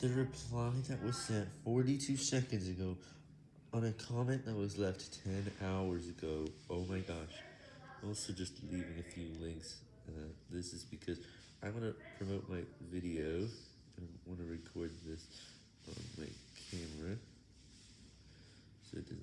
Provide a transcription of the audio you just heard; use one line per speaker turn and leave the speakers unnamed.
The reply that was sent 42 seconds ago on a comment that was left 10 hours ago. Oh my gosh. Also just leaving a few links. Uh, this is because I want to promote my video. I want to record this on my camera. So does that.